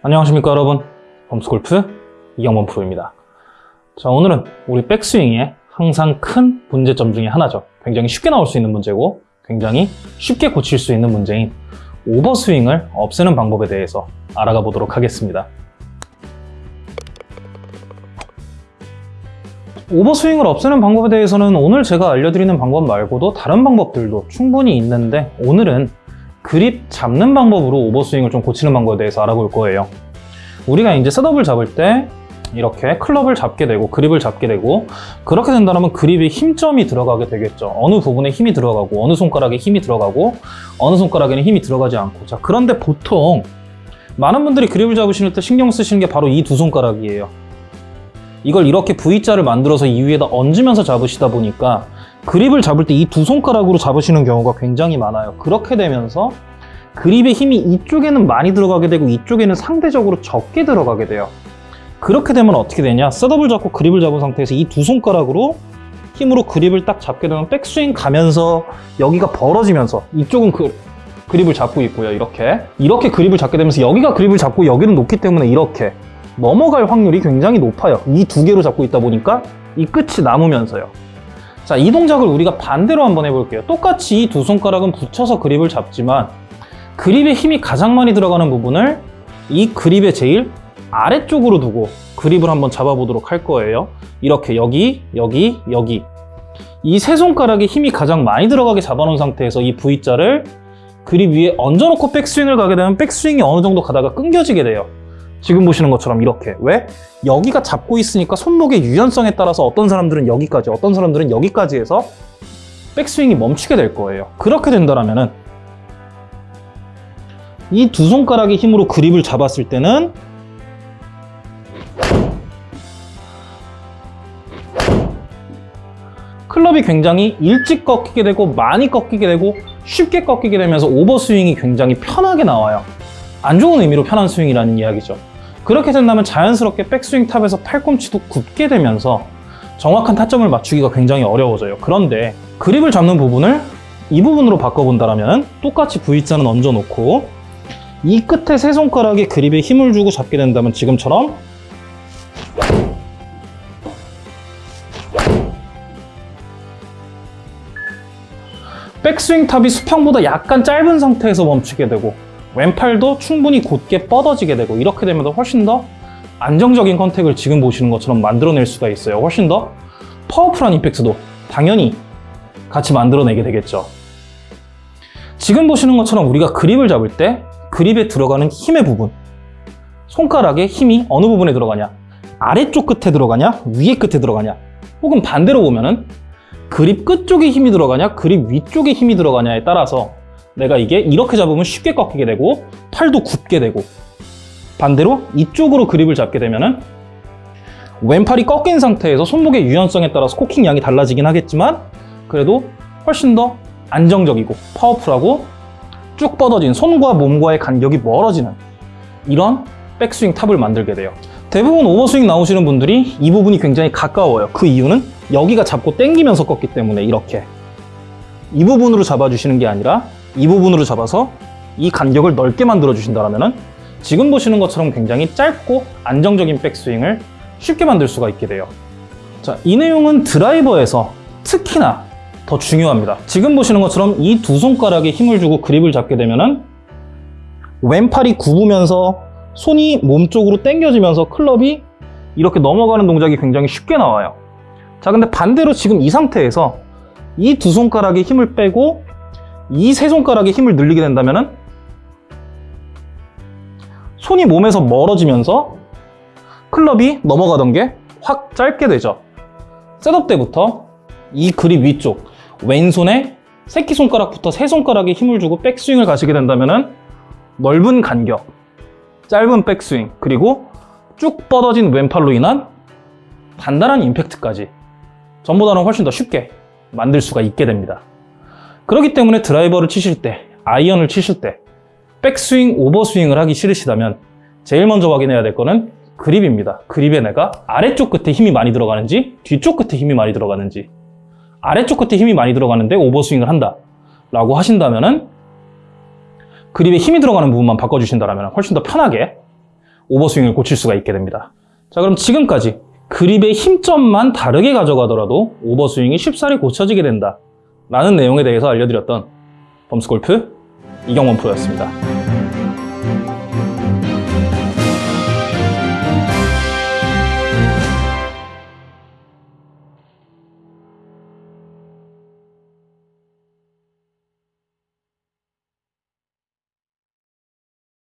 안녕하십니까 여러분. 범스골프 이경범 프로입니다. 자 오늘은 우리 백스윙의 항상 큰 문제점 중에 하나죠. 굉장히 쉽게 나올 수 있는 문제고 굉장히 쉽게 고칠 수 있는 문제인 오버스윙을 없애는 방법에 대해서 알아가 보도록 하겠습니다. 오버스윙을 없애는 방법에 대해서는 오늘 제가 알려드리는 방법 말고도 다른 방법들도 충분히 있는데 오늘은 그립 잡는 방법으로 오버스윙을 좀 고치는 방법에 대해서 알아볼 거예요. 우리가 이제 셋업을 잡을 때 이렇게 클럽을 잡게 되고 그립을 잡게 되고 그렇게 된다면 그립에 힘점이 들어가게 되겠죠. 어느 부분에 힘이 들어가고 어느 손가락에 힘이 들어가고 어느 손가락에는 힘이 들어가지 않고 자 그런데 보통 많은 분들이 그립을 잡으실 때 신경 쓰시는 게 바로 이 두 손가락이에요. 이걸 이렇게 V자를 만들어서 이 위에다 얹으면서 잡으시다 보니까 그립을 잡을 때 이 두 손가락으로 잡으시는 경우가 굉장히 많아요. 그렇게 되면서 그립의 힘이 이쪽에는 많이 들어가게 되고 이쪽에는 상대적으로 적게 들어가게 돼요. 그렇게 되면 어떻게 되냐? 셋업을 잡고 그립을 잡은 상태에서 이 두 손가락으로 힘으로 그립을 딱 잡게 되면 백스윙 가면서 여기가 벌어지면서 이쪽은 그 그립을 잡고 있고요. 이렇게 이렇게 그립을 잡게 되면서 여기가 그립을 잡고 여기는 놓기 때문에 이렇게 넘어갈 확률이 굉장히 높아요. 이 두 개로 잡고 있다 보니까 이 끝이 남으면서요. 자, 이 동작을 우리가 반대로 한번 해볼게요. 똑같이 이 두 손가락은 붙여서 그립을 잡지만 그립에 힘이 가장 많이 들어가는 부분을 이 그립의 제일 아래쪽으로 두고 그립을 한번 잡아보도록 할 거예요. 이렇게 여기, 여기, 여기 이 세 손가락에 힘이 가장 많이 들어가게 잡아놓은 상태에서 이 V자를 그립 위에 얹어놓고 백스윙을 가게 되면 백스윙이 어느 정도 가다가 끊겨지게 돼요. 지금 보시는 것처럼 이렇게 왜? 여기가 잡고 있으니까 손목의 유연성에 따라서 어떤 사람들은 여기까지 어떤 사람들은 여기까지 해서 백스윙이 멈추게 될 거예요 그렇게 된다면 이 두 손가락의 힘으로 그립을 잡았을 때는 클럽이 굉장히 일찍 꺾이게 되고 많이 꺾이게 되고 쉽게 꺾이게 되면서 오버스윙이 굉장히 편하게 나와요 안 좋은 의미로 편한 스윙이라는 이야기죠. 그렇게 된다면 자연스럽게 백스윙 탑에서 팔꿈치도 굽게 되면서 정확한 타점을 맞추기가 굉장히 어려워져요. 그런데 그립을 잡는 부분을 이 부분으로 바꿔본다면 똑같이 V자는 얹어놓고 이 끝에 세 손가락에 그립에 힘을 주고 잡게 된다면 지금처럼 백스윙 탑이 수평보다 약간 짧은 상태에서 멈추게 되고 왼팔도 충분히 곧게 뻗어지게 되고 이렇게 되면 훨씬 더 안정적인 contact을 지금 보시는 것처럼 만들어낼 수가 있어요. 훨씬 더 파워풀한 임팩트도 당연히 같이 만들어내게 되겠죠. 지금 보시는 것처럼 우리가 그립을 잡을 때 그립에 들어가는 힘의 부분. 손가락의 힘이 어느 부분에 들어가냐? 아래쪽 끝에 들어가냐? 위에 끝에 들어가냐? 혹은 반대로 보면은 그립 끝쪽에 힘이 들어가냐? 그립 위쪽에 힘이 들어가냐에 따라서 내가 이게 이렇게 잡으면 쉽게 꺾이게 되고 팔도 굽게 되고 반대로 이쪽으로 그립을 잡게 되면은 왼팔이 꺾인 상태에서 손목의 유연성에 따라서 코킹 양이 달라지긴 하겠지만 그래도 훨씬 더 안정적이고 파워풀하고 쭉 뻗어진 손과 몸과의 간격이 멀어지는 이런 백스윙 탑을 만들게 돼요. 대부분 오버스윙 나오시는 분들이 이 부분이 굉장히 가까워요. 그 이유는 여기가 잡고 당기면서 꺾기 때문에 이렇게. 이 부분으로 잡아주시는 게 아니라 이 부분으로 잡아서 이 간격을 넓게 만들어 주신다면 지금 보시는 것처럼 굉장히 짧고 안정적인 백스윙을 쉽게 만들 수가 있게 돼요. 자, 이 내용은 드라이버에서 특히나 더 중요합니다 지금 보시는 것처럼 이 두 손가락에 힘을 주고 그립을 잡게 되면 왼팔이 굽으면서 손이 몸쪽으로 당겨지면서 클럽이 이렇게 넘어가는 동작이 굉장히 쉽게 나와요 자 근데 반대로 지금 이 상태에서 이 두 손가락에 힘을 빼고 이 세 손가락에 힘을 늘리게 된다면 손이 몸에서 멀어지면서 클럽이 넘어가던 게 확 짧게 되죠. 셋업 때부터 이 그립 위쪽 왼손에 새끼손가락부터 세 손가락에 힘을 주고 백스윙을 가시게 된다면 넓은 간격, 짧은 백스윙, 그리고 쭉 뻗어진 왼팔로 인한 단단한 임팩트까지 전보다는 훨씬 더 쉽게 만들 수가 있게 됩니다. 그렇기 때문에 드라이버를 치실 때, 아이언을 치실 때 백스윙, 오버스윙을 하기 싫으시다면 제일 먼저 확인해야 될 거는 그립입니다. 그립에 내가 아래쪽 끝에 힘이 많이 들어가는지 뒤쪽 끝에 힘이 많이 들어가는지 아래쪽 끝에 힘이 많이 들어가는데 오버스윙을 한다 라고 하신다면 은 그립에 힘이 들어가는 부분만 바꿔주신다면 훨씬 더 편하게 오버스윙을 고칠 수가 있게 됩니다. 자, 그럼 지금까지 그립의 힘점만 다르게 가져가더라도 오버스윙이 쉽사리 고쳐지게 된다. 라는 내용에 대해서 알려드렸던 범스골프 이경원 프로였습니다.